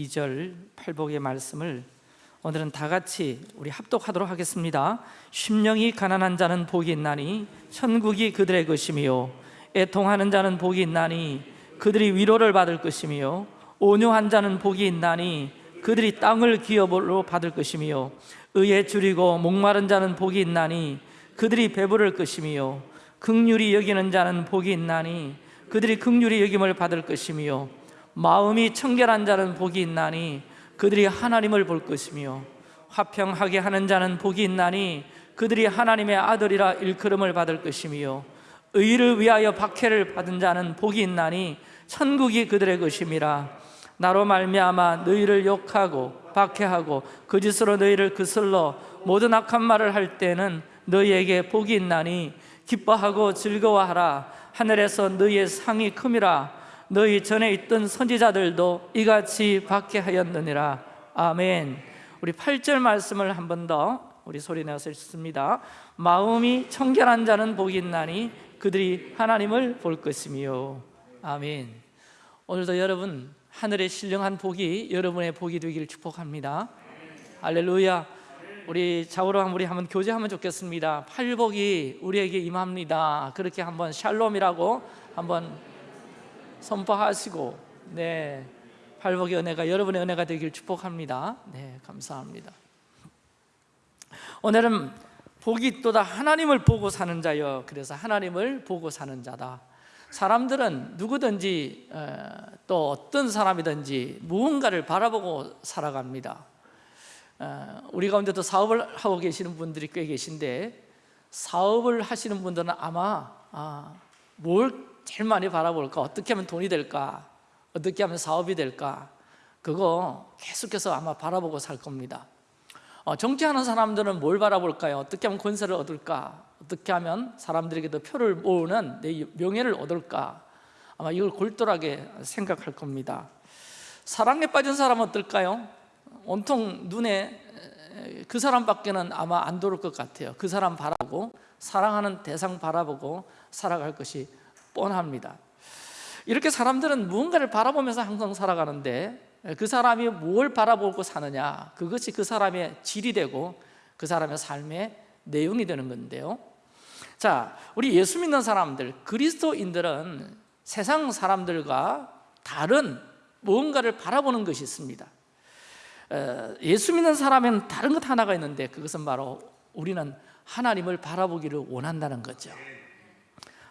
2절 팔복의 말씀을 오늘은 다 같이 우리 합독하도록 하겠습니다. 심령이 가난한 자는 복이 있나니 천국이 그들의 것이며 애통하는 자는 복이 있나니 그들이 위로를 받을 것이며 온유한 자는 복이 있나니 그들이 땅을 기업으로 받을 것이며 의에 줄이고 목마른 자는 복이 있나니 그들이 배부를 것이며 극률이 여기는 자는 복이 있나니 그들이 극률이 여김을 받을 것이며 마음이 청결한 자는 복이 있나니 그들이 하나님을 볼 것이며 화평하게 하는 자는 복이 있나니 그들이 하나님의 아들이라 일컬음을 받을 것이며 의를 위하여 박해를 받은 자는 복이 있나니 천국이 그들의 것임이라. 나로 말미암아 너희를 욕하고 박해하고 거짓으로 너희를 그슬러 모든 악한 말을 할 때는 너희에게 복이 있나니 기뻐하고 즐거워하라. 하늘에서 너희의 상이 큼이라 너희 전에 있던 선지자들도 이같이 박해하였느니라. 아멘. 우리 8절 말씀을 한 번 더 우리 소리 내서 읽습니다. 마음이 청결한 자는 복이 있나니 그들이 하나님을 볼 것이며. 아멘. 오늘도 여러분 하늘의 신령한 복이 여러분의 복이 되기를 축복합니다. 할렐루야. 우리 좌우로 우리 한번 교제하면 좋겠습니다. 팔복이 우리에게 임합니다. 그렇게 한번 샬롬이라고 한번 선포하시고 네 팔복의 은혜가 여러분의 은혜가 되길 축복합니다. 네 감사합니다. 오늘은 복이 또다 하나님을 보고 사는 자여 그래서 하나님을 보고 사는 자다. 사람들은 누구든지 어, 또 어떤 사람이든지 무언가를 바라보고 살아갑니다. 어, 우리 가운데도 사업을 하고 계시는 분들이 꽤 계신데 사업을 하시는 분들은 아마 아, 뭘 제일 많이 바라볼까? 어떻게 하면 돈이 될까? 어떻게 하면 사업이 될까? 그거 계속해서 아마 바라보고 살 겁니다 어, 정치하는 사람들은 뭘 바라볼까요? 어떻게 하면 권세를 얻을까? 어떻게 하면 사람들에게 더 표를 모으는 내 명예를 얻을까? 아마 이걸 골똘하게 생각할 겁니다 사랑에 빠진 사람은 어떨까요? 온통 눈에 그 사람밖에는 아마 안 들어올 것 같아요 그 사람 바라보고 사랑하는 대상 바라보고 살아갈 것이 뻔합니다. 이렇게 사람들은 무언가를 바라보면서 항상 살아가는데 그 사람이 뭘 바라보고 사느냐 그것이 그 사람의 질이 되고 그 사람의 삶의 내용이 되는 건데요. 자, 우리 예수 믿는 사람들, 그리스도인들은 세상 사람들과 다른 무언가를 바라보는 것이 있습니다. 예수 믿는 사람에는 다른 것 하나가 있는데 그것은 바로 우리는 하나님을 바라보기를 원한다는 거죠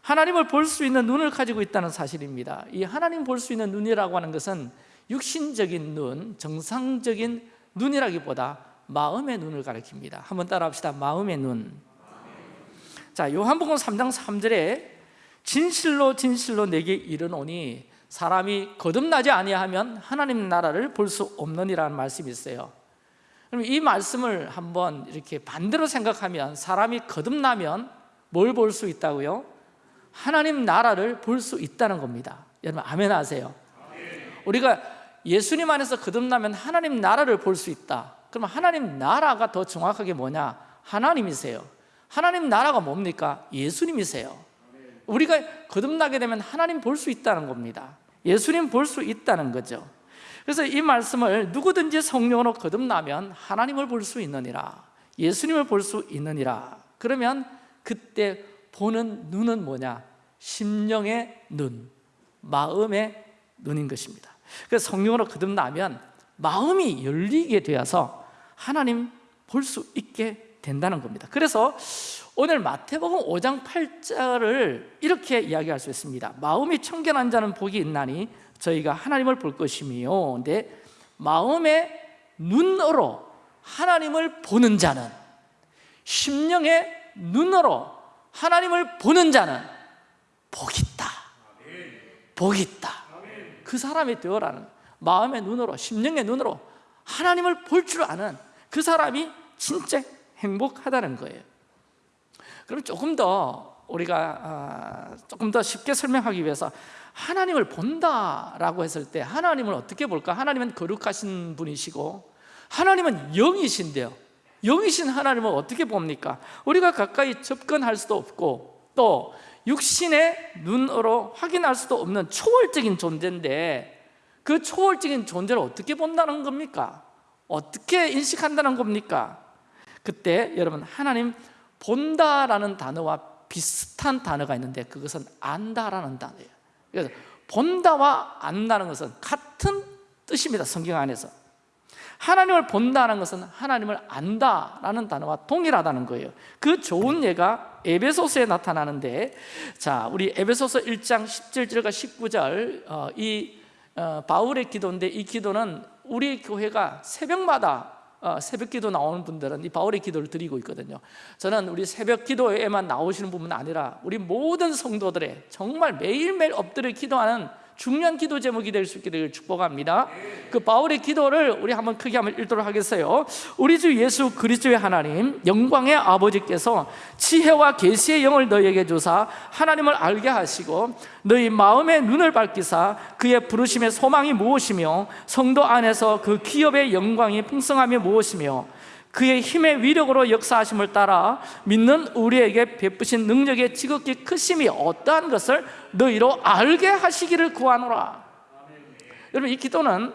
하나님을 볼 수 있는 눈을 가지고 있다는 사실입니다. 이 하나님 볼 수 있는 눈이라고 하는 것은 육신적인 눈, 정상적인 눈이라기보다 마음의 눈을 가리킵니다. 한번 따라합시다. 마음의 눈. 자, 요한복음 3장 3절에 진실로 진실로 내게 이르노니 사람이 거듭나지 아니하면 하나님 나라를 볼 수 없느니라는 말씀이 있어요. 그럼 이 말씀을 한번 이렇게 반대로 생각하면 사람이 거듭나면 뭘 볼 수 있다고요? 하나님 나라를 볼 수 있다는 겁니다. 여러분 아멘 하세요? 우리가 예수님 안에서 거듭나면 하나님 나라를 볼 수 있다. 그러면 하나님 나라가 더 정확하게 뭐냐? 하나님이세요. 하나님 나라가 뭡니까? 예수님이세요. 우리가 거듭나게 되면 하나님 볼 수 있다는 겁니다. 예수님 볼 수 있다는 거죠. 그래서 이 말씀을 누구든지 성령으로 거듭나면 하나님을 볼 수 있느니라. 예수님을 볼 수 있느니라. 그러면 그때 보는 눈은 뭐냐? 심령의 눈, 마음의 눈인 것입니다. 그래서 성령으로 거듭나면 마음이 열리게 되어서 하나님 볼 수 있게 된다는 겁니다. 그래서 오늘 마태복음 5장 8절을 이렇게 이야기할 수 있습니다. 마음이 청결한 자는 복이 있나니 저희가 하나님을 볼 것이며 근데 마음의 눈으로 하나님을 보는 자는 심령의 눈으로 하나님을 보는 자는 복이 있다. 복이 있다. 그 사람이 되어라는 마음의 눈으로 심령의 눈으로 하나님을 볼 줄 아는 그 사람이 진짜 행복하다는 거예요. 그럼 조금 더 우리가 아, 조금 더 쉽게 설명하기 위해서 하나님을 본다라고 했을 때 하나님을 어떻게 볼까? 하나님은 거룩하신 분이시고 하나님은 영이신데요 영이신 하나님을 어떻게 봅니까? 우리가 가까이 접근할 수도 없고 또 육신의 눈으로 확인할 수도 없는 초월적인 존재인데 그 초월적인 존재를 어떻게 본다는 겁니까? 어떻게 인식한다는 겁니까? 그때 여러분 하나님 본다라는 단어와 비슷한 단어가 있는데 그것은 안다라는 단어예요 그래서 본다와 안다는 것은 같은 뜻입니다 성경 안에서 하나님을 본다는 것은 하나님을 안다라는 단어와 동일하다는 거예요. 그 좋은 예가 에베소서에 나타나는데 자 우리 에베소서 1장 17절과 19절 어, 이 어, 바울의 기도인데 이 기도는 우리 교회가 새벽마다 어, 새벽 기도 나오는 분들은 이 바울의 기도를 드리고 있거든요. 저는 우리 새벽 기도에만 나오시는 분은 아니라 우리 모든 성도들의 정말 매일매일 엎드려 기도하는 중요한 기도 제목이 될수 되길 축복합니다. 그 바울의 기도를 우리 한번 크게 한번 읽도록 하겠어요. 우리 주 예수 그리스도의 하나님 영광의 아버지께서 지혜와 계시의 영을 너희에게 주사 하나님을 알게 하시고 너희 마음의 눈을 밝히사 그의 부르심의 소망이 무엇이며 성도 안에서 그 기업의 영광이 풍성함이 무엇이며 그의 힘의 위력으로 역사하심을 따라 믿는 우리에게 베푸신 능력의 지극히 크심이 어떠한 것을 너희로 알게 하시기를 구하노라. 여러분 이 기도는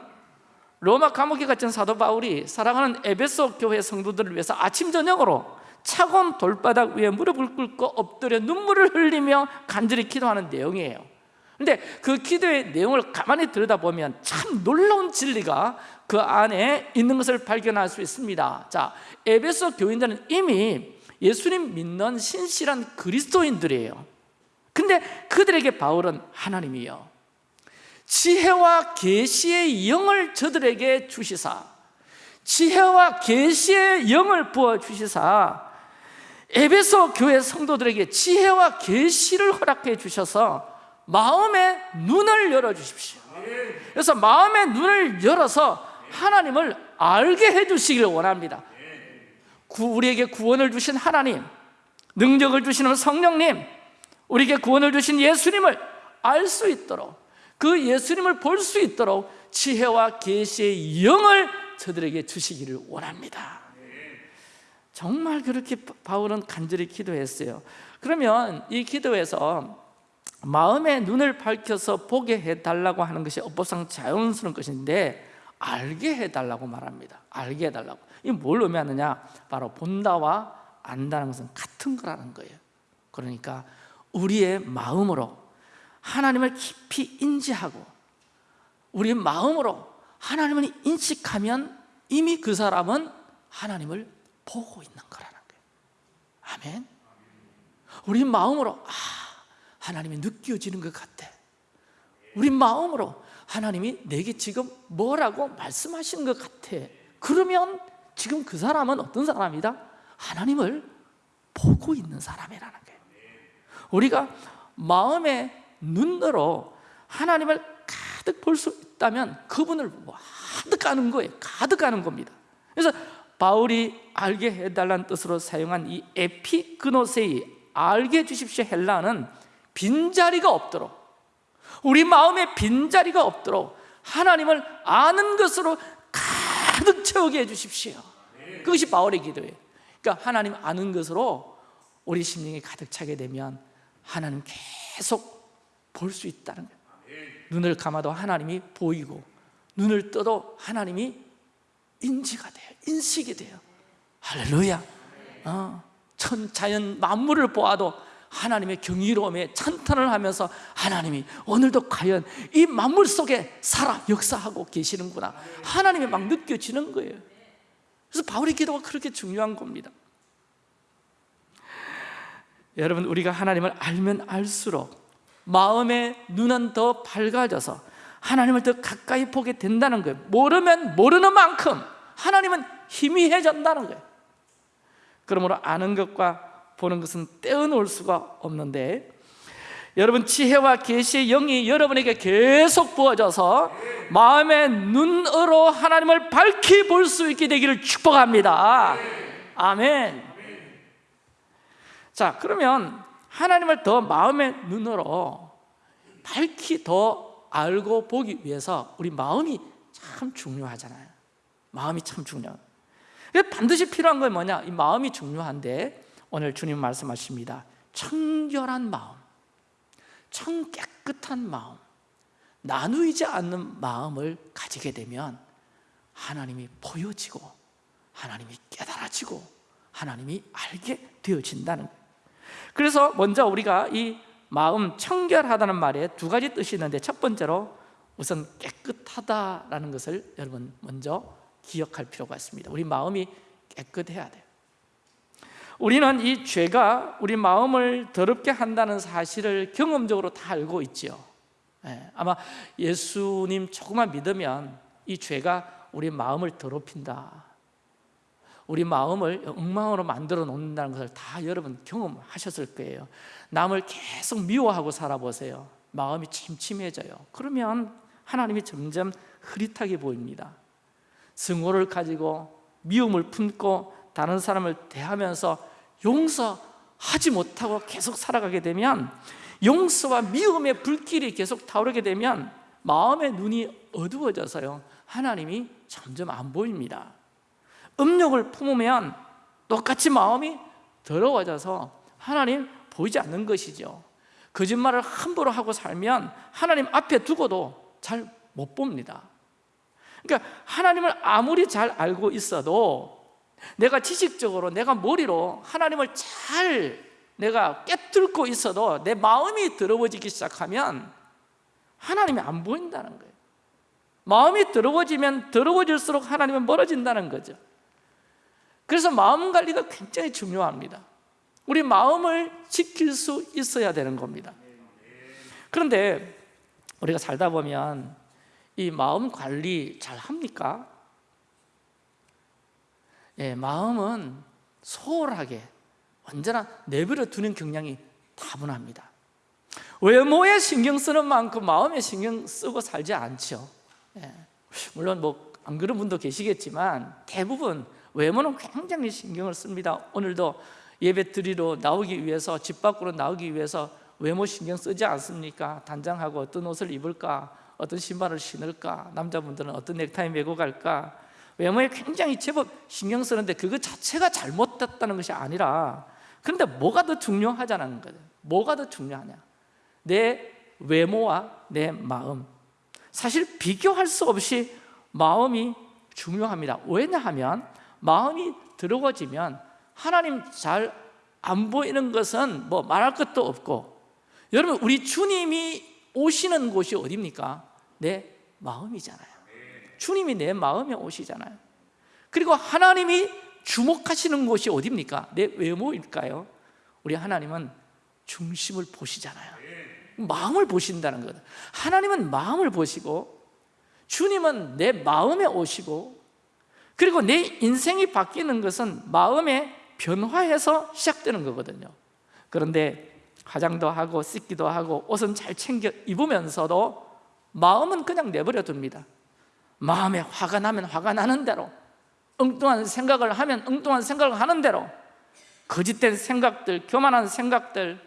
로마 감옥에 갇힌 사도 바울이 사랑하는 에베소 교회 성도들을 위해서 아침 저녁으로 차가운 돌바닥 위에 무릎을 꿇고 엎드려 눈물을 흘리며 간절히 기도하는 내용이에요. 근데 그 기도의 내용을 가만히 들여다보면 참 놀라운 진리가 그 안에 있는 것을 발견할 수 있습니다. 자, 에베소 교인들은 이미 예수님 믿는 신실한 그리스도인들이에요. 근데 그들에게 바울은 하나님이요. 지혜와 계시의 영을 저들에게 주시사. 지혜와 계시의 영을 부어 주시사. 에베소 교회 성도들에게 지혜와 계시를 허락해 주셔서 마음의 눈을 열어 주십시오. 그래서 마음의 눈을 열어서 하나님을 알게 해주시기를 원합니다. 우리에게 구원을 주신 하나님 능력을 주시는 성령님 우리에게 구원을 주신 예수님을 알 수 있도록 그 예수님을 볼 수 있도록 지혜와 계시의 영을 저들에게 주시기를 원합니다. 정말 그렇게 바울은 간절히 기도했어요. 그러면 이 기도에서 마음의 눈을 밝혀서 보게 해달라고 하는 것이 업보상 자연스러운 것인데 알게 해달라고 말합니다. 알게 해달라고. 이뭘 의미하느냐? 바로 본다와 안다는 것은 같은 거라는 거예요. 그러니까 우리의 마음으로 하나님을 깊이 인지하고 우리의 마음으로 하나님을 인식하면 이미 그 사람은 하나님을 보고 있는 거라는 거예요. 아멘. 우리 마음으로 아 하나님이 느껴지는 것 같아. 우리 마음으로 하나님이 내게 지금 뭐라고 말씀하시는 것 같아. 그러면 지금 그 사람은 어떤 사람이다? 하나님을 보고 있는 사람이라는 거예요. 우리가 마음의 눈으로 하나님을 가득 볼 수 있다면 그분을 가득 아는 거예요. 가득 아는 겁니다. 그래서 바울이 알게 해달라는 뜻으로 사용한 이 에피그노세이 알게 해주십시오 헬라는 빈자리가 없도록 우리 마음에 빈자리가 없도록 하나님을 아는 것으로 가득 채우게 해주십시오. 그것이 바울의 기도예요. 그러니까 하나님 아는 것으로 우리 심령이 가득 차게 되면 하나님 계속 볼 수 있다는 거예요. 눈을 감아도 하나님이 보이고 눈을 떠도 하나님이 인지가 돼요. 인식이 돼요. 할렐루야. 어, 천 자연 만물을 보아도 하나님의 경이로움에 찬탄을 하면서 하나님이 오늘도 과연 이 만물 속에 살아 역사하고 계시는구나. 하나님이 막 느껴지는 거예요. 그래서 바울의 기도가 그렇게 중요한 겁니다. 여러분 우리가 하나님을 알면 알수록 마음의 눈은 더 밝아져서 하나님을 더 가까이 보게 된다는 거예요. 모르면 모르는 만큼 하나님은 희미해진다는 거예요. 그러므로 아는 것과 보는 것은 떼어놓을 수가 없는데 여러분 지혜와 계시의 영이 여러분에게 계속 부어져서 마음의 눈으로 하나님을 밝히 볼 수 있게 되기를 축복합니다. 아멘. 자 그러면 하나님을 더 마음의 눈으로 밝히 더 알고 보기 위해서 우리 마음이 참 중요하잖아요. 마음이 참 중요해요 반드시 필요한 건 뭐냐? 이 마음이 중요한데 오늘 주님 말씀하십니다. 청결한 마음 청 깨끗한 마음 나누이지 않는 마음을 가지게 되면 하나님이 보여지고 하나님이 깨달아지고 하나님이 알게 되어진다는 그래서 먼저 우리가 이 마음 청결하다는 말에 두 가지 뜻이 있는데 첫 번째로 우선 깨끗하다라는 것을 여러분 먼저 기억할 필요가 있습니다. 우리 마음이 깨끗해야 돼요 우리는 이 죄가 우리 마음을 더럽게 한다는 사실을 경험적으로 다 알고 있지요. 예, 아마 예수님 조금만 믿으면 이 죄가 우리 마음을 더럽힌다. 우리 마음을 엉망으로 만들어 놓는다는 것을 다 여러분 경험하셨을 거예요. 남을 계속 미워하고 살아보세요. 마음이 침침해져요. 그러면 하나님이 점점 흐릿하게 보입니다. 증오를 가지고 미움을 품고 다른 사람을 대하면서 용서하지 못하고 계속 살아가게 되면 용서와 미움의 불길이 계속 타오르게 되면 마음의 눈이 어두워져서요 하나님이 점점 안 보입니다. 음욕을 품으면 똑같이 마음이 더러워져서 하나님 보이지 않는 것이죠. 거짓말을 함부로 하고 살면 하나님 앞에 두고도 잘 못 봅니다. 그러니까 하나님을 아무리 잘 알고 있어도 내가 지식적으로 내가 머리로 하나님을 잘 내가 깨뚫고 있어도 내 마음이 더러워지기 시작하면 하나님이 안 보인다는 거예요. 마음이 더러워지면 더러워질수록 하나님은 멀어진다는 거죠. 그래서 마음 관리가 굉장히 중요합니다. 우리 마음을 지킬 수 있어야 되는 겁니다. 그런데 우리가 살다 보면 이 마음 관리 잘 합니까? 예, 마음은 소홀하게 언제나 내버려 두는 경향이 다분합니다 외모에 신경 쓰는 만큼 마음에 신경 쓰고 살지 않죠 예, 물론 뭐 안 그런 분도 계시겠지만 대부분 외모는 굉장히 신경을 씁니다 오늘도 예배 드리러 나오기 위해서 집 밖으로 나오기 위해서 외모 신경 쓰지 않습니까? 단장하고 어떤 옷을 입을까? 어떤 신발을 신을까? 남자분들은 어떤 넥타이 메고 갈까? 외모에 굉장히 제법 신경 쓰는데 그거 자체가 잘못됐다는 것이 아니라 그런데 뭐가 더 중요하자는 거예요 뭐가 더 중요하냐? 내 외모와 내 마음. 사실 비교할 수 없이 마음이 중요합니다. 왜냐하면 마음이 더러워지면 하나님 잘 안 보이는 것은 뭐 말할 것도 없고 여러분 우리 주님이 오시는 곳이 어디입니까? 내 마음이잖아요 주님이 내 마음에 오시잖아요. 그리고 하나님이 주목하시는 곳이 어디입니까? 내 외모일까요? 우리 하나님은 중심을 보시잖아요. 마음을 보신다는 거예요 하나님은 마음을 보시고 주님은 내 마음에 오시고 그리고 내 인생이 바뀌는 것은 마음의 변화에서 시작되는 거거든요. 그런데 화장도 하고 씻기도 하고 옷은 잘 챙겨 입으면서도 마음은 그냥 내버려 둡니다 마음에 화가 나면 화가 나는 대로 엉뚱한 생각을 하면 엉뚱한 생각을 하는 대로 거짓된 생각들, 교만한 생각들,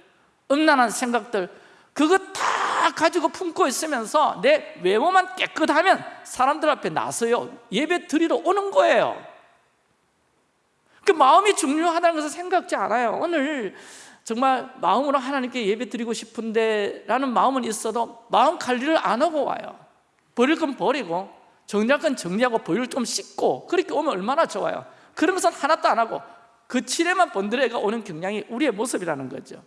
음란한 생각들 그거 다 가지고 품고 있으면서 내 외모만 깨끗하면 사람들 앞에 나서요. 예배 드리러 오는 거예요. 그 마음이 중요하다는 것을 생각지 않아요. 오늘 정말 마음으로 하나님께 예배 드리고 싶은데 라는 마음은 있어도 마음 관리를 안 하고 와요. 버릴 건 버리고 정리할 건 정리하고 보일을 좀 씻고 그렇게 오면 얼마나 좋아요. 그러면서 하나도 안 하고 그 칠에만 번드레가 오는 경향이 우리의 모습이라는 거죠.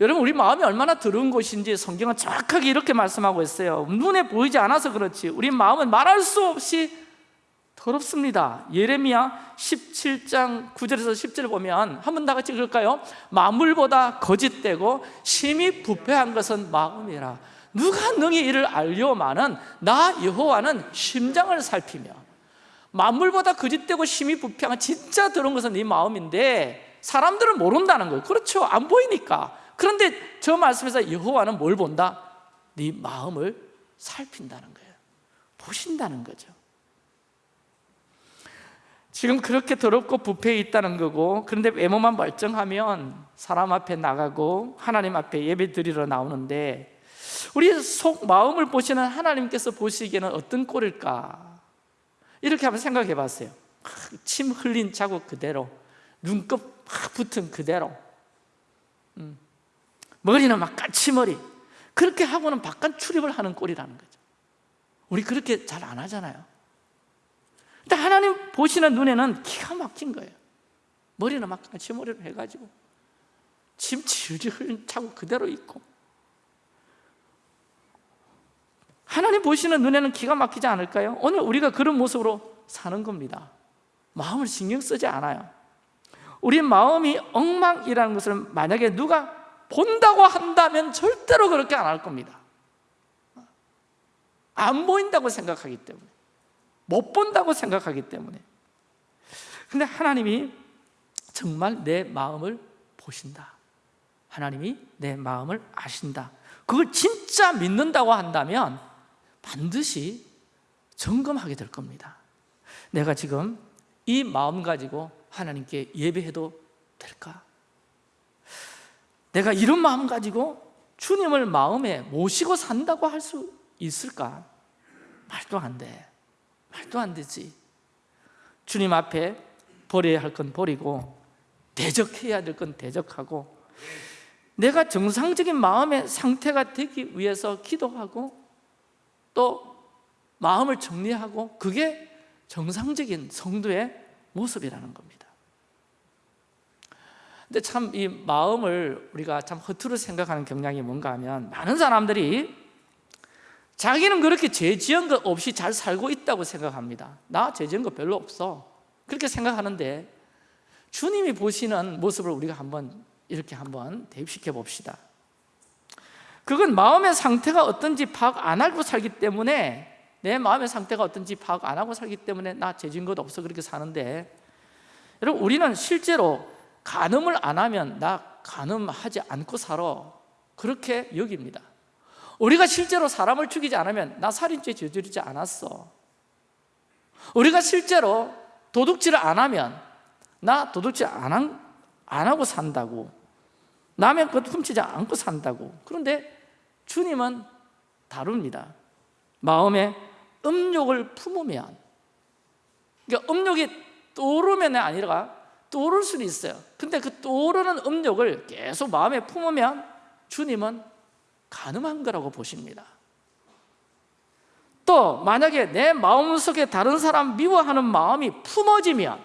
여러분 우리 마음이 얼마나 더러운 곳인지 성경은 정확하게 이렇게 말씀하고 있어요. 눈에 보이지 않아서 그렇지 우리 마음은 말할 수 없이 더럽습니다. 예레미야 17장 9절에서 10절 보면 한번 다 같이 읽을까요? 마물보다 거짓되고 심히 부패한 것은 마음이라 누가 능히 이를 알려마는 나 여호와는 심장을 살피며 만물보다 거짓되고 심히 부패한 진짜 더러운 것은 네 마음인데 사람들은 모른다는 거예요. 그렇죠. 안 보이니까. 그런데 저 말씀에서 여호와는 뭘 본다? 네 마음을 살핀다는 거예요. 보신다는 거죠. 지금 그렇게 더럽고 부패해 있다는 거고 그런데 외모만 멀쩡하면 사람 앞에 나가고 하나님 앞에 예배 드리러 나오는데 우리 속 마음을 보시는 하나님께서 보시기에는 어떤 꼴일까? 이렇게 한번 생각해 봤어요. 침 흘린 자국 그대로 눈곱 붙은 그대로. 음. 머리는 막 까치머리. 그렇게 하고는 바깥 출입을 하는 꼴이라는 거죠. 우리 그렇게 잘 안 하잖아요. 근데 하나님 보시는 눈에는 기가 막힌 거예요. 머리는 막 까치머리로 해가지고 침 질질 차고 그대로 있고 하나님 보시는 눈에는 기가 막히지 않을까요? 오늘 우리가 그런 모습으로 사는 겁니다. 마음을 신경 쓰지 않아요. 우리 마음이 엉망이라는 것을 만약에 누가 본다고 한다면 절대로 그렇게 안 할 겁니다. 안 보인다고 생각하기 때문에 못 본다고 생각하기 때문에. 근데 하나님이 정말 내 마음을 보신다. 하나님이 내 마음을 아신다. 그걸 진짜 믿는다고 한다면 반드시 점검하게 될 겁니다 내가 지금 이 마음 가지고 하나님께 예배해도 될까? 내가 이런 마음 가지고 주님을 마음에 모시고 산다고 할 수 있을까? 말도 안 돼. 말도 안 되지. 주님 앞에 버려야 할 건 버리고 대적해야 될 건 대적하고 내가 정상적인 마음의 상태가 되기 위해서 기도하고 또 마음을 정리하고 그게 정상적인 성도의 모습이라는 겁니다. 근데 참 이 마음을 우리가 참 허투루 생각하는 경향이 뭔가 하면 많은 사람들이 자기는 그렇게 죄 지은 것 없이 잘 살고 있다고 생각합니다. 나 죄 지은 거 별로 없어. 그렇게 생각하는데 주님이 보시는 모습을 우리가 한번 이렇게 한번 대입시켜 봅시다 그건 마음의 상태가 어떤지 파악 안 하고 살기 때문에 내 마음의 상태가 어떤지 파악 안 하고 살기 때문에 나 죄진 것 없어 그렇게 사는데 여러분 우리는 실제로 간음을 안 하면 나 간음하지 않고 살아. 그렇게 여깁니다. 우리가 실제로 사람을 죽이지 않으면 나 살인죄 저지르지 않았어. 우리가 실제로 도둑질을 안 하면 나 도둑질 안, 한, 안 하고 산다고 남의 것 훔치지 않고 산다고. 그런데 주님은 다릅니다. 마음에 음욕을 품으면 그러니까 음욕이 떠오르면 아니라 떠오를 수는 있어요. 근데 그 떠오르는 음욕을 계속 마음에 품으면 주님은 가능한 거라고 보십니다. 또 만약에 내 마음속에 다른 사람 미워하는 마음이 품어지면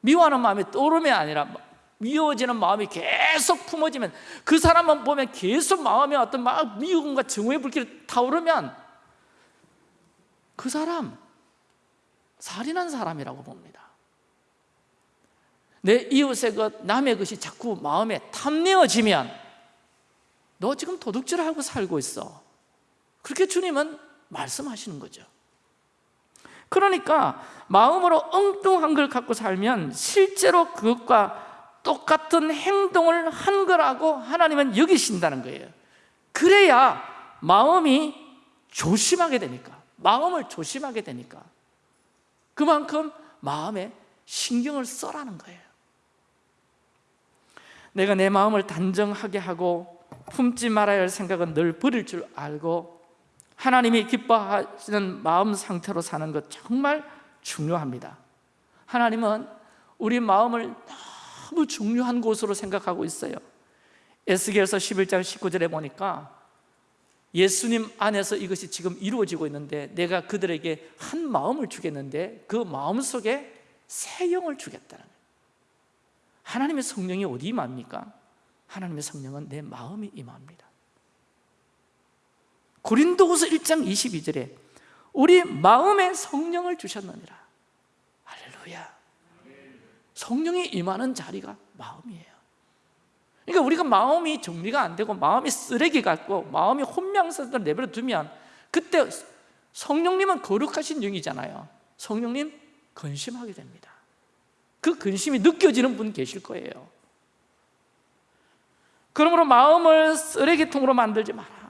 미워하는 마음이 떠오르면 아니라 미워지는 마음이 계속 품어지면 그 사람만 보면 계속 마음에 어떤 막 미움과 증오의 불길이 타오르면 그 사람 살인한 사람이라고 봅니다. 내 이웃의 것, 남의 것이 자꾸 마음에 탐내어지면 너 지금 도둑질을 하고 살고 있어. 그렇게 주님은 말씀하시는 거죠. 그러니까 마음으로 엉뚱한 걸 갖고 살면 실제로 그것과 똑같은 행동을 한 거라고 하나님은 여기신다는 거예요. 그래야 마음이 조심하게 되니까 마음을 조심하게 되니까 그만큼 마음에 신경을 써라는 거예요. 내가 내 마음을 단정하게 하고 품지 말아야 할 생각은 늘 버릴 줄 알고 하나님이 기뻐하시는 마음 상태로 사는 것 정말 중요합니다. 하나님은 우리 마음을 너무 중요한 곳으로 생각하고 있어요. 에스겔서 11장 19절에 보니까 예수님 안에서 이것이 지금 이루어지고 있는데 내가 그들에게 한 마음을 주겠는데 그 마음 속에 새 영을 주겠다는 거예요. 하나님의 성령이 어디 임합니까? 하나님의 성령은 내 마음이 임합니다. 고린도후서 1장 22절에 우리 마음에 성령을 주셨느니라. 할렐루야 성령이 임하는 자리가 마음이에요. 그러니까 우리가 마음이 정리가 안 되고 마음이 쓰레기 같고 마음이 혼명스럽게 내버려 두면 그때 성령님은 거룩하신 영이잖아요. 성령님 근심하게 됩니다. 그 근심이 느껴지는 분 계실 거예요. 그러므로 마음을 쓰레기통으로 만들지 마라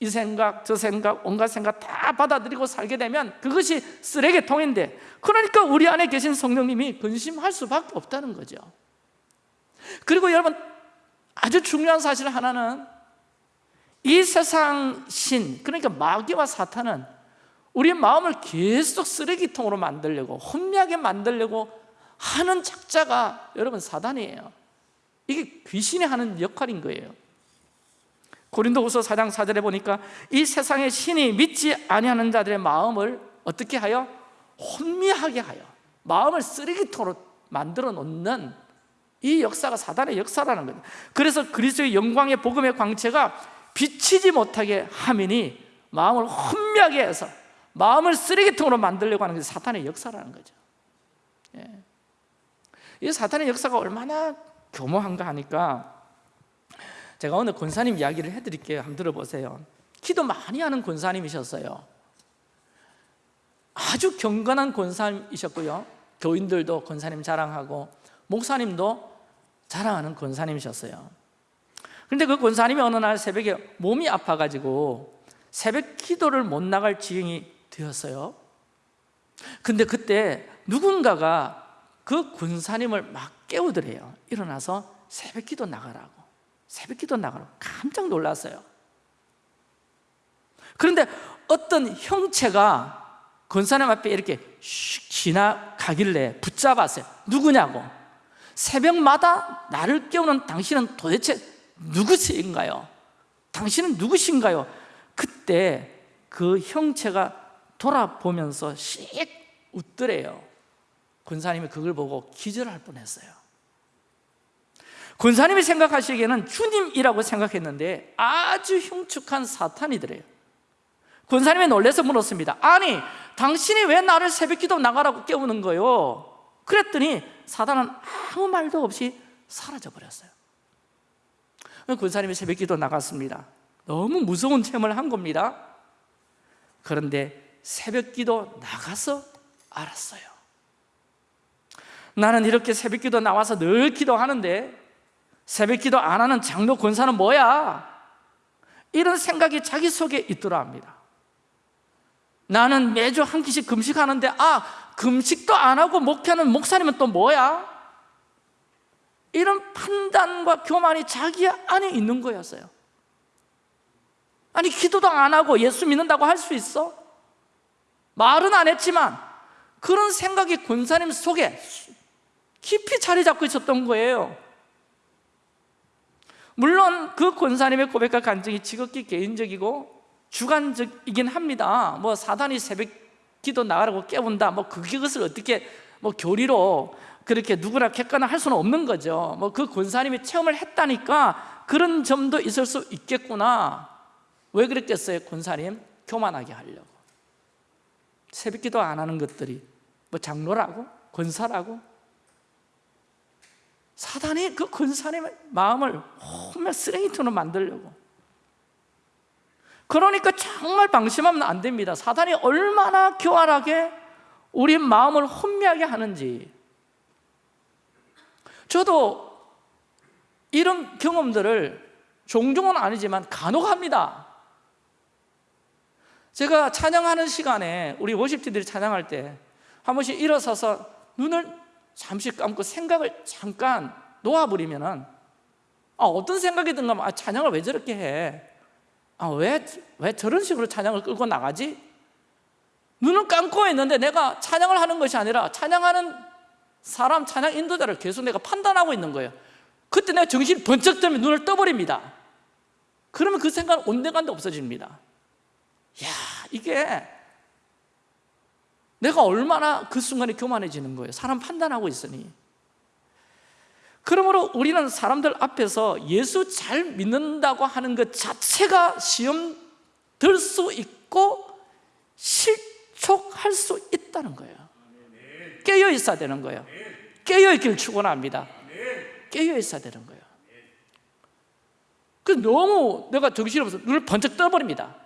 이 생각 저 생각 온갖 생각 다 받아들이고 살게 되면 그것이 쓰레기통인데 그러니까 우리 안에 계신 성령님이 근심할 수밖에 없다는 거죠. 그리고 여러분 아주 중요한 사실 하나는 이 세상 신 그러니까 마귀와 사탄은 우리 마음을 계속 쓰레기통으로 만들려고 혼미하게 만들려고 하는 작자가 여러분 사단이에요. 이게 귀신이 하는 역할인 거예요 고린도후서 4장 4절에 보니까 이 세상의 신이 믿지 아니하는 자들의 마음을 어떻게 하여? 혼미하게 하여 마음을 쓰레기통으로 만들어 놓는 이 역사가 사단의 역사라는 거예요 그래서 그리스도의 영광의 복음의 광채가 비치지 못하게 하면이 마음을 혼미하게 해서 마음을 쓰레기통으로 만들려고 하는 게 사탄의 역사라는 거죠. 예. 이 사탄의 역사가 얼마나 교모한가 하니까 제가 오늘 권사님 이야기를 해드릴게요. 한번 들어보세요. 기도 많이 하는 권사님이셨어요. 아주 경건한 권사님이셨고요. 교인들도 권사님 자랑하고 목사님도 자랑하는 권사님이셨어요. 그런데 그 권사님이 어느 날 새벽에 몸이 아파가지고 새벽 기도를 못 나갈 지경이 되었어요. 근데 그때 누군가가 그 권사님을 막 깨우더래요. 일어나서 새벽 기도 나가라고 새벽 기도 나가라고 깜짝 놀랐어요. 그런데 어떤 형체가 권사님 앞에 이렇게 슉 지나가길래 붙잡았어요. 누구냐고. 새벽마다 나를 깨우는 당신은 도대체 누구신가요? 당신은 누구신가요? 그때 그 형체가 돌아보면서 씩 웃더래요. 권사님이 그걸 보고 기절할 뻔했어요 권사님이 생각하시기에는 주님이라고 생각했는데 아주 흉측한 사탄이더래요. 권사님이 놀라서 물었습니다. 아니 당신이 왜 나를 새벽기도 나가라고 깨우는 거요? 그랬더니 사단은 아무 말도 없이 사라져 버렸어요. 권사님이 새벽기도 나갔습니다. 너무 무서운 체험을 한 겁니다. 그런데 새벽기도 나가서 알았어요. 나는 이렇게 새벽기도 나와서 늘 기도하는데 새벽기도 안 하는 장로 권사는 뭐야? 이런 생각이 자기 속에 있더라 합니다 나는 매주 한 끼씩 금식하는데 아 금식도 안 하고 목회하는 목사님은 또 뭐야? 이런 판단과 교만이 자기 안에 있는 거였어요 아니 기도도 안 하고 예수 믿는다고 할 수 있어? 말은 안 했지만 그런 생각이 권사님 속에 깊이 자리 잡고 있었던 거예요 물론 그 권사님의 고백과 간증이 지극히 개인적이고 주관적이긴 합니다 뭐 사단이 새벽 기도 나가라고 깨운다 뭐 그것을 어떻게 뭐 교리로 그렇게 누구나 객관화 할 수는 없는 거죠 뭐 그 권사님이 체험을 했다니까 그런 점도 있을 수 있겠구나 왜 그랬겠어요 권사님? 교만하게 하려고 새벽 기도 안 하는 것들이 뭐 장로라고? 권사라고? 사단이 그 권사님의 마음을 정말 쓰레기통으로 만들려고. 그러니까 정말 방심하면 안 됩니다. 사단이 얼마나 교활하게 우리 마음을 혼미하게 하는지. 저도 이런 경험들을 종종은 아니지만 간혹 합니다. 제가 찬양하는 시간에 우리 워십팀들이 찬양할 때 한 번씩 일어서서 눈을 잠시 감고 생각을 잠깐 놓아버리면 아, 어떤 생각이 든가 아, 찬양을 왜 저렇게 해? 아, 왜, 왜 저런 식으로 찬양을 끌고 나가지? 눈을 감고 있는데 내가 찬양을 하는 것이 아니라 찬양하는 사람, 찬양 인도자를 계속 내가 판단하고 있는 거예요 그때 내가 정신이 번쩍 들면 눈을 떠버립니다 그러면 그 생각은 온데간데 없어집니다 야 이게 내가 얼마나 그 순간에 교만해지는 거예요. 사람 판단하고 있으니. 그러므로 우리는 사람들 앞에서 예수 잘 믿는다고 하는 것 자체가 시험 들 수 있고 실족할 수 있다는 거예요. 깨어 있어야 되는 거예요. 깨어 있기를 축원합니다. 깨어 있어야 되는 거예요. 그 너무 내가 정신없어서 눈을 번쩍 떠버립니다.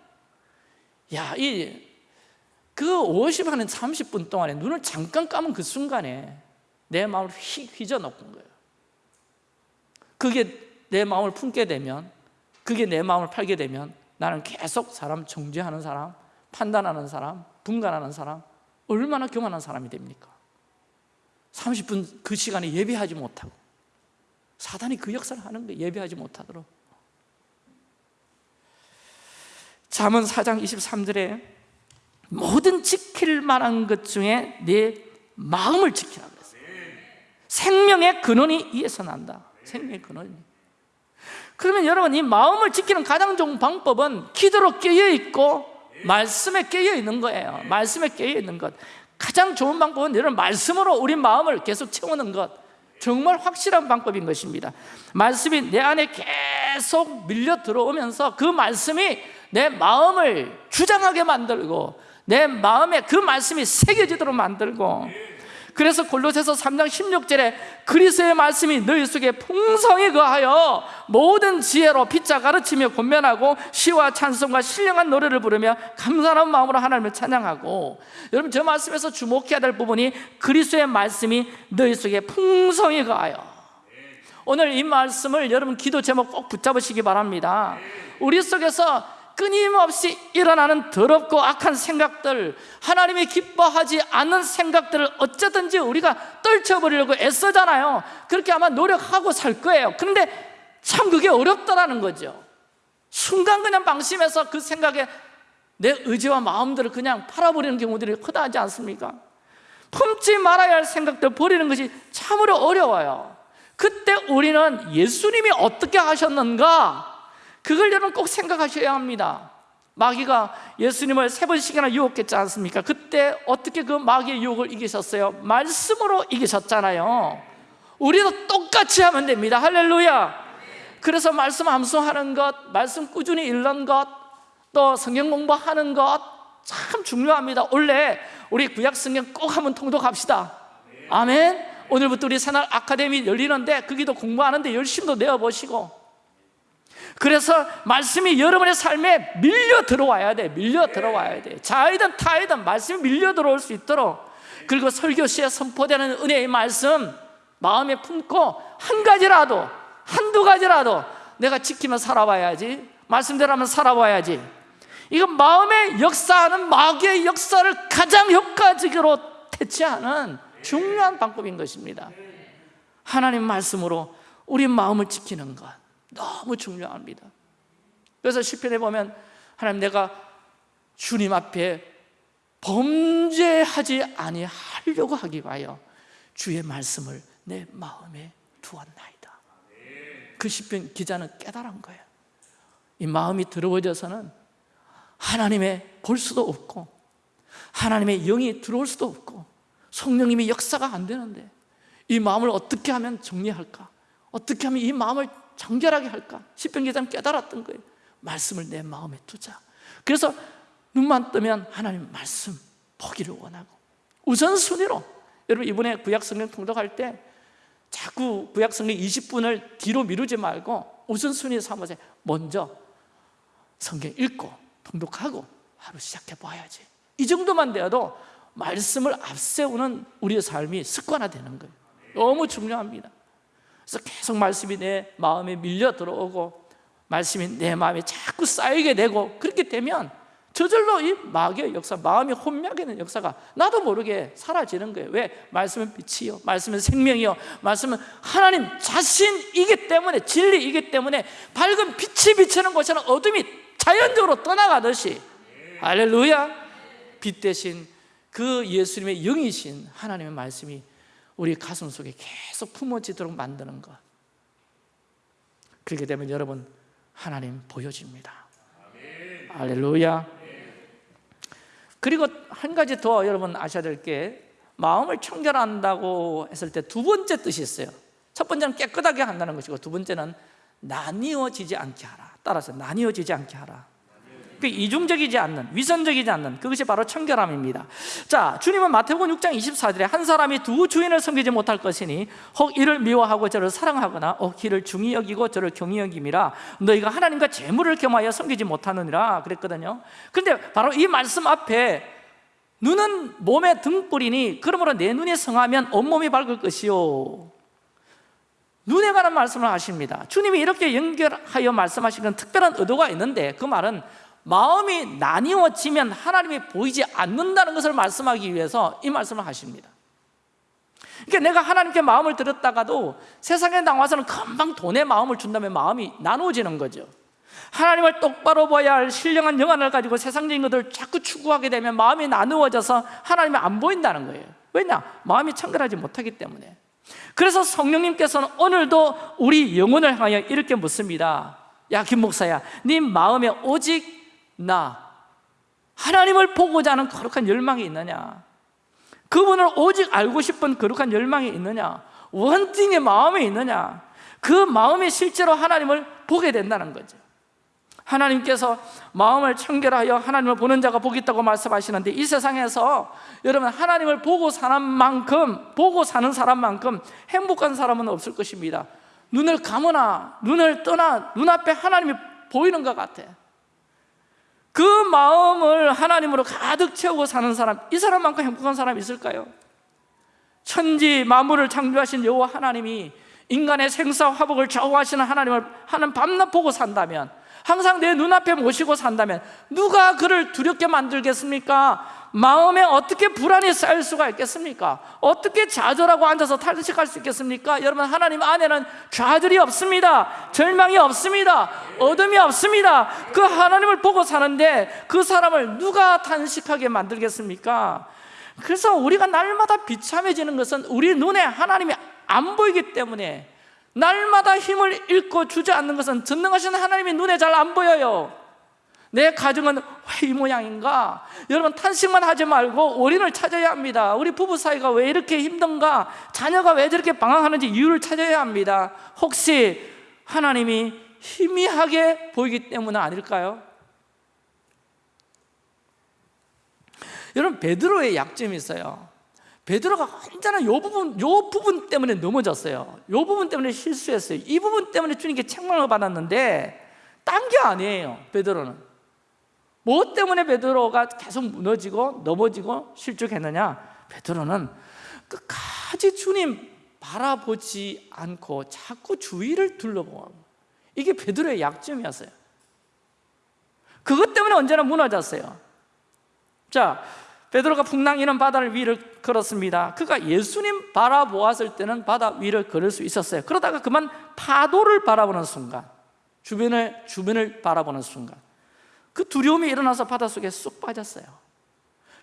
야, 이 그 50한 30분 동안에 눈을 잠깐 감은 그 순간에 내 마음을 휘, 휘저 놓은 거예요. 그게 내 마음을 품게 되면 그게 내 마음을 팔게 되면 나는 계속 사람 정죄하는 사람 판단하는 사람 분간하는 사람 얼마나 교만한 사람이 됩니까? 30분 그 시간에 예배하지 못하고 사단이 그 역사를 하는 거예요. 예배하지 못하도록. 잠언 4장 23절에 모든 지킬 만한 것 중에 내 마음을 지키라 그랬어요. 생명의 근원이 이에서 난다. 생명의 근원이. 그러면 여러분 이 마음을 지키는 가장 좋은 방법은 기도로 깨어 있고 말씀에 깨어 있는 거예요. 말씀에 깨어 있는 것. 가장 좋은 방법은 여러분 말씀으로 우리 마음을 계속 채우는 것. 정말 확실한 방법인 것입니다. 말씀이 내 안에 계속 밀려 들어오면서 그 말씀이 내 마음을 주장하게 만들고 내 마음에 그 말씀이 새겨지도록 만들고 그래서 골로새서 3장 16절에 그리스의 말씀이 너희 속에 풍성히 거하여 모든 지혜로 피자 가르치며 권면하고 시와 찬송과 신령한 노래를 부르며 감사한 마음으로 하나님을 찬양하고 여러분 저 말씀에서 주목해야 될 부분이 그리스의 말씀이 너희 속에 풍성히 거하여. 오늘 이 말씀을 여러분 기도 제목 꼭 붙잡으시기 바랍니다. 우리 속에서 끊임없이 일어나는 더럽고 악한 생각들 하나님이 기뻐하지 않는 생각들을 어쩌든지 우리가 떨쳐버리려고 애쓰잖아요. 그렇게 아마 노력하고 살 거예요. 그런데 참 그게 어렵다라는 거죠. 순간 그냥 방심해서 그 생각에 내 의지와 마음들을 그냥 팔아버리는 경우들이 허다하지 않습니까? 품지 말아야 할 생각들 버리는 것이 참으로 어려워요. 그때 우리는 예수님이 어떻게 하셨는가 그걸 여러분 꼭 생각하셔야 합니다. 마귀가 예수님을 세 번씩이나 유혹했지 않습니까? 그때 어떻게 그 마귀의 유혹을 이기셨어요? 말씀으로 이기셨잖아요. 우리도 똑같이 하면 됩니다. 할렐루야. 그래서 말씀 암송하는 것, 말씀 꾸준히 읽는 것, 또 성경 공부하는 것 참 중요합니다. 원래 우리 구약 성경 꼭 한번 통독합시다. 아멘. 오늘부터 우리 새날 아카데미 열리는데 거기도 공부하는데 열심도 내어보시고 그래서 말씀이 여러분의 삶에 밀려 들어와야 돼 밀려 들어와야 돼. 자이든 타이든 말씀이 밀려 들어올 수 있도록 그리고 설교 시에 선포되는 은혜의 말씀 마음에 품고 한 가지라도 한두 가지라도 내가 지키며 살아봐야지 말씀대로 하면 살아봐야지. 이건 마음에 역사하는 마귀의 역사를 가장 효과적으로 대체하는 중요한 방법인 것입니다. 하나님 말씀으로 우리 마음을 지키는 것 너무 중요합니다. 그래서 시편에 보면 하나님 내가 주님 앞에 범죄하지 아니하려고 하기 위하여 주의 말씀을 내 마음에 두었나이다. 그 시편 기자는 깨달은 거예요. 이 마음이 더러워져서는 하나님의 볼 수도 없고 하나님의 영이 들어올 수도 없고 성령님이 역사가 안 되는데 이 마음을 어떻게 하면 정리할까? 어떻게 하면 이 마음을 정결하게 할까? 시편 기자는 깨달았던 거예요. 말씀을 내 마음에 두자. 그래서 눈만 뜨면 하나님 말씀 보기를 원하고 우선순위로 여러분 이번에 구약성경 통독할 때 자꾸 구약성경 20분을 뒤로 미루지 말고 우선순위 삼으세요 먼저 성경 읽고 통독하고 하루 시작해 봐야지. 이 정도만 되어도 말씀을 앞세우는 우리의 삶이 습관화되는 거예요. 너무 중요합니다 그래서 계속 말씀이 내 마음에 밀려 들어오고 말씀이 내 마음에 자꾸 쌓이게 되고 그렇게 되면 저절로 이 마귀의 역사, 마음이 혼미하게 되는 역사가 나도 모르게 사라지는 거예요. 왜? 말씀은 빛이요. 말씀은 생명이요. 말씀은 하나님 자신이기 때문에 진리이기 때문에 밝은 빛이 비치는 곳에는 어둠이 자연적으로 떠나가듯이. 할렐루야. 빛 대신 그 예수님의 영이신 하나님의 말씀이 우리 가슴 속에 계속 품어지도록 만드는 것. 그렇게 되면 여러분 하나님 보여집니다. 할렐루야. 그리고 한 가지 더 여러분 아셔야 될 게 마음을 청결한다고 했을 때 두 번째 뜻이 있어요. 첫 번째는 깨끗하게 한다는 것이고 두 번째는 나뉘어지지 않게 하라. 따라서 나뉘어지지 않게 하라 그 이중적이지 않는 위선적이지 않는 그것이 바로 청결함입니다. 자 주님은 마태복음 6장 24절에 한 사람이 두 주인을 섬기지 못할 것이니 혹 이를 미워하고 저를 사랑하거나 혹 이를 중히 여기고 저를 경히 여김이라 너희가 하나님과 재물을 겸하여 섬기지 못하느니라 그랬거든요. 근데 바로 이 말씀 앞에 눈은 몸의 등불이니 그러므로 내 눈이 성하면 온몸이 밝을 것이요. 눈에 관한 말씀을 하십니다. 주님이 이렇게 연결하여 말씀하신 건 특별한 의도가 있는데 그 말은 마음이 나뉘어지면 하나님이 보이지 않는다는 것을 말씀하기 위해서 이 말씀을 하십니다. 그러니까 내가 하나님께 마음을 들었다가도 세상에 나와서는 금방 돈에 마음을 준다면 마음이 나누어지는 거죠. 하나님을 똑바로 봐야 할 신령한 영안을 가지고 세상적인 것들을 자꾸 추구하게 되면 마음이 나누어져서 하나님이 안 보인다는 거예요. 왜냐? 마음이 청결하지 못하기 때문에. 그래서 성령님께서는 오늘도 우리 영혼을 향하여 이렇게 묻습니다. 야 김목사야 네 마음에 오직 나 하나님을 보고자 하는 거룩한 열망이 있느냐? 그분을 오직 알고 싶은 거룩한 열망이 있느냐? 원팅의 마음이 있느냐? 그 마음이 실제로 하나님을 보게 된다는 거죠. 하나님께서 마음을 청결하여 하나님을 보는 자가 복이 있다고 말씀하시는데 이 세상에서 여러분 하나님을 보고 사는 만큼 보고 사는 사람만큼 행복한 사람은 없을 것입니다. 눈을 감으나 눈을 떠나 눈앞에 하나님이 보이는 것 같아 그 마음을 하나님으로 가득 채우고 사는 사람 이 사람만큼 행복한 사람이 있을까요? 천지 만물을 창조하신 여호와 하나님이 인간의 생사 화복을 좌우하시는 하나님을 하는 밤낮 보고 산다면 항상 내 눈앞에 모시고 산다면 누가 그를 두렵게 만들겠습니까? 마음에 어떻게 불안이 쌓일 수가 있겠습니까? 어떻게 좌절하고 앉아서 탈식할 수 있겠습니까? 여러분 하나님 안에는 좌절이 없습니다 절망이 없습니다 어둠이 없습니다 그 하나님을 보고 사는데 그 사람을 누가 탄식하게 만들겠습니까? 그래서 우리가 날마다 비참해지는 것은 우리 눈에 하나님이 안 보이기 때문에 날마다 힘을 잃고 주저앉는 것은 전능하신 하나님이 눈에 잘 안 보여요 내 가정은 왜 이 모양인가? 여러분 탄식만 하지 말고 원인을 찾아야 합니다 우리 부부 사이가 왜 이렇게 힘든가? 자녀가 왜 저렇게 방황하는지 이유를 찾아야 합니다 혹시 하나님이 희미하게 보이기 때문은 아닐까요? 여러분 베드로의 약점이 있어요 베드로가 언제나 요 부분, 요 부분 때문에 넘어졌어요 요 부분 때문에 실수했어요 이 부분 때문에 주님께 책망을 받았는데 딴 게 아니에요 베드로는 뭐 때문에 베드로가 계속 무너지고 넘어지고 실족했느냐? 베드로는 끝까지 주님 바라보지 않고 자꾸 주위를 둘러보고 이게 베드로의 약점이었어요. 그것 때문에 언제나 무너졌어요. 자, 베드로가 풍랑이는 바다를 위를 걸었습니다. 그가 예수님 바라보았을 때는 바다 위를 걸을 수 있었어요. 그러다가 그만 파도를 바라보는 순간 주변을, 주변을 바라보는 순간 그 두려움이 일어나서 바닷속에 쑥 빠졌어요.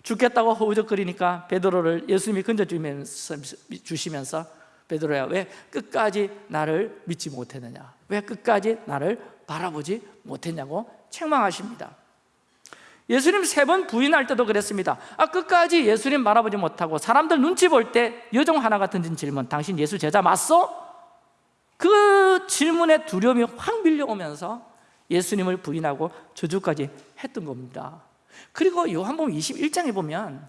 죽겠다고 허우적거리니까 베드로를 예수님이 건져주시면서 베드로야 왜 끝까지 나를 믿지 못했느냐? 왜 끝까지 나를 바라보지 못했냐고 책망하십니다. 예수님 세 번 부인할 때도 그랬습니다. 아 끝까지 예수님 바라보지 못하고 사람들 눈치 볼 때 여종 하나가 던진 질문 당신 예수 제자 맞소? 그 질문에 두려움이 확 밀려오면서 예수님을 부인하고 저주까지 했던 겁니다. 그리고 요한복음 21장에 보면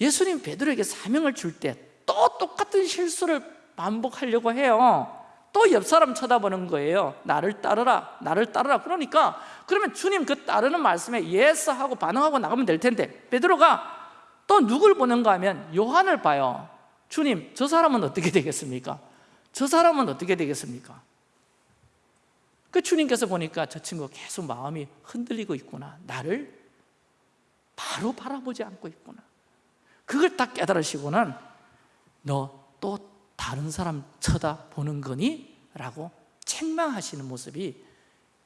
예수님 베드로에게 사명을 줄 때 또 똑같은 실수를 반복하려고 해요. 또 옆 사람 쳐다보는 거예요. 나를 따르라 나를 따르라. 그러니까 그러면 주님 그 따르는 말씀에 yes 하고 반응하고 나가면 될 텐데 베드로가 또 누굴 보는가 하면 요한을 봐요. 주님 저 사람은 어떻게 되겠습니까? 저 사람은 어떻게 되겠습니까? 그 주님께서 보니까 저 친구 계속 마음이 흔들리고 있구나 나를 바로 바라보지 않고 있구나 그걸 딱 깨달으시고는 너 또 다른 사람 쳐다보는 거니? 라고 책망하시는 모습이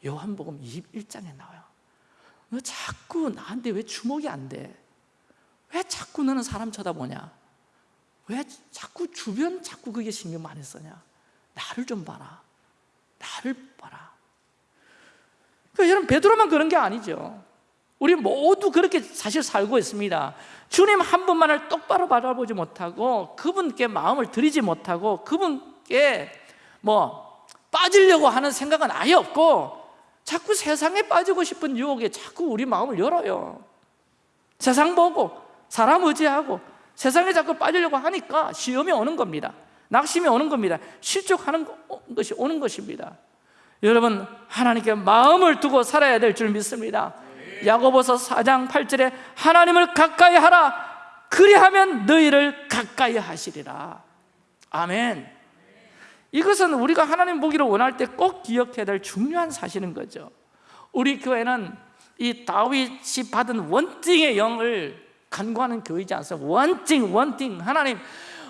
요한복음 21장에 나와요 너 자꾸 나한테 왜 주목이 안 돼? 왜 자꾸 너는 사람 쳐다보냐? 왜 자꾸 주변 자꾸 그게 신경 많이 쓰냐? 나를 좀 봐라 나를 봐라 여러분 베드로만 그런 게 아니죠. 우리 모두 그렇게 사실 살고 있습니다. 주님 한 분만을 똑바로 바라보지 못하고 그분께 마음을 들이지 못하고 그분께 뭐 빠지려고 하는 생각은 아예 없고 자꾸 세상에 빠지고 싶은 유혹에 자꾸 우리 마음을 열어요. 세상 보고 사람 의지하고 세상에 자꾸 빠지려고 하니까 시험이 오는 겁니다. 낙심이 오는 겁니다. 실족하는 것이 오는 것입니다 여러분 하나님께 마음을 두고 살아야 될 줄 믿습니다. 야고보서 4장 8절에 하나님을 가까이 하라. 그리하면 너희를 가까이 하시리라. 아멘. 이것은 우리가 하나님 보기를 원할 때 꼭 기억해야 될 중요한 사실인 거죠. 우리 교회는 이 다윗이 받은 원증의 영을 간구하는 교회이지 않습니까? 원증, 원증. 하나님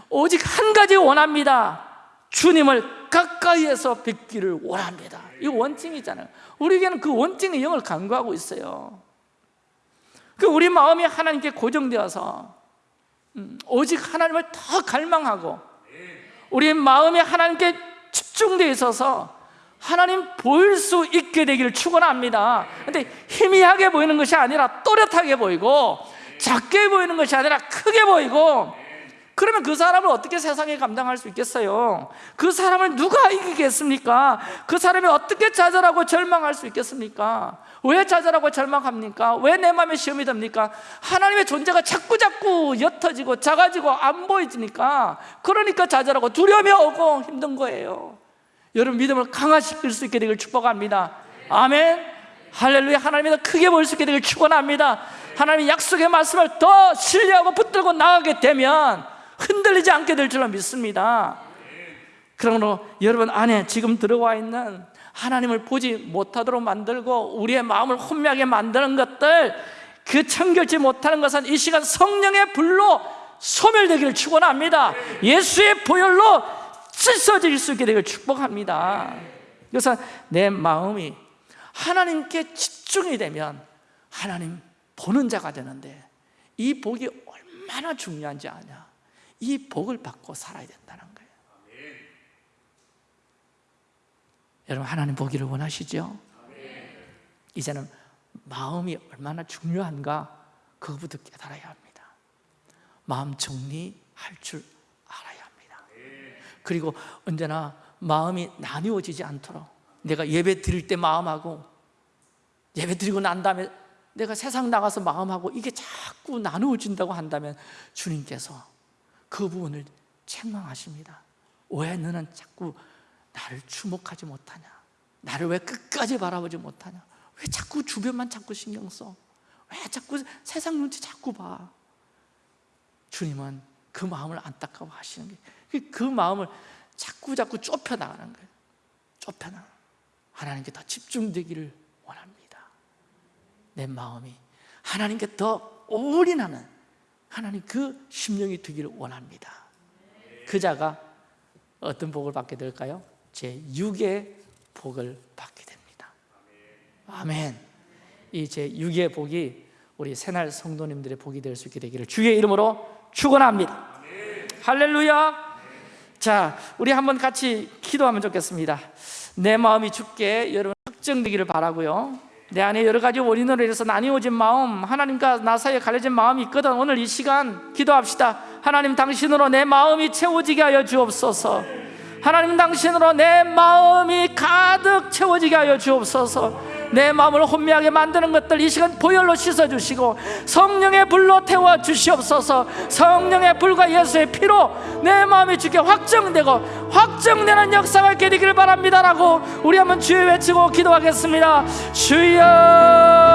오직 한 가지 원합니다 주님을 가까이에서 뵙기를 원합니다. 이 원증이잖아요. 우리에게는 그 원증의 영을 간구하고 있어요. 그 우리 마음이 하나님께 고정되어서 음, 오직 하나님을 더 갈망하고 우리 마음이 하나님께 집중되어 있어서 하나님 보일 수 있게 되기를 축원합니다. 근데 희미하게 보이는 것이 아니라 또렷하게 보이고 작게 보이는 것이 아니라 크게 보이고 그러면 그 사람을 어떻게 세상에 감당할 수 있겠어요? 그 사람을 누가 이기겠습니까? 그 사람이 어떻게 좌절하고 절망할 수 있겠습니까? 왜 좌절하고 절망합니까? 왜 내 마음에 시험이 됩니까? 하나님의 존재가 자꾸 자꾸 옅어지고 작아지고 안 보이지니까 그러니까 좌절하고 두려움이 오고 힘든 거예요 여러분 믿음을 강화시킬 수 있게 되길 축복합니다 아멘 할렐루야 하나님이 더 크게 보일 수 있게 되길 축원합니다 하나님의 약속의 말씀을 더 신뢰하고 붙들고 나가게 되면 흔들리지 않게 될 줄로 믿습니다. 그러므로 여러분 안에 지금 들어와 있는 하나님을 보지 못하도록 만들고 우리의 마음을 혼미하게 만드는 것들 그 청결치 못하는 것은 이 시간 성령의 불로 소멸되기를 축원합니다. 예수의 보혈로 씻어질 수 있게 되기를 축복합니다. 그래서 내 마음이 하나님께 집중이 되면 하나님 보는 자가 되는데 이 복이 얼마나 중요한지 아냐 이 복을 받고 살아야 된다는 거예요. 여러분 하나님 보기를 원하시죠? 이제는 마음이 얼마나 중요한가 그거부터 깨달아야 합니다. 마음 정리할 줄 알아야 합니다. 그리고 언제나 마음이 나뉘어지지 않도록 내가 예배 드릴 때 마음하고 예배 드리고 난 다음에 내가 세상 나가서 마음하고 이게 자꾸 나누어진다고 한다면 주님께서 그 부분을 책망하십니다. 왜 너는 자꾸 나를 주목하지 못하냐? 나를 왜 끝까지 바라보지 못하냐? 왜 자꾸 주변만 자꾸 신경 써? 왜 자꾸 세상 눈치 자꾸 봐? 주님은 그 마음을 안타까워 하시는 게 그 마음을 자꾸 자꾸 좁혀 나가는 거예요. 좁혀 나가. 하나님께 더 집중되기를 원합니다. 내 마음이 하나님께 더 올인하는 하나님 그 심령이 되기를 원합니다. 그 자가 어떤 복을 받게 될까요? 제 6의 복을 받게 됩니다. 아멘. 이 제 6의 복이 우리 새날 성도님들의 복이 될 수 있게 되기를 주의 이름으로 축원합니다. 할렐루야. 자 우리 한번 같이 기도하면 좋겠습니다. 내 마음이 죽게 여러분 확정되기를 바라고요 내 안에 여러 가지 원인으로 인해서 나뉘어진 마음 하나님과 나 사이에 갈려진 마음이 있거든. 오늘 이 시간 기도합시다. 하나님 당신으로 내 마음이 채워지게 하여 주옵소서. 하나님 당신으로 내 마음이 가득 채워지게 하여 주옵소서 내 마음을 혼미하게 만드는 것들 이 시간 보혈로 씻어주시고 성령의 불로 태워 주시옵소서. 성령의 불과 예수의 피로 내 마음이 주게 확정되고 확정되는 역사가 있게 되기를 바랍니다라고 우리 한번 주여 외치고 기도하겠습니다. 주여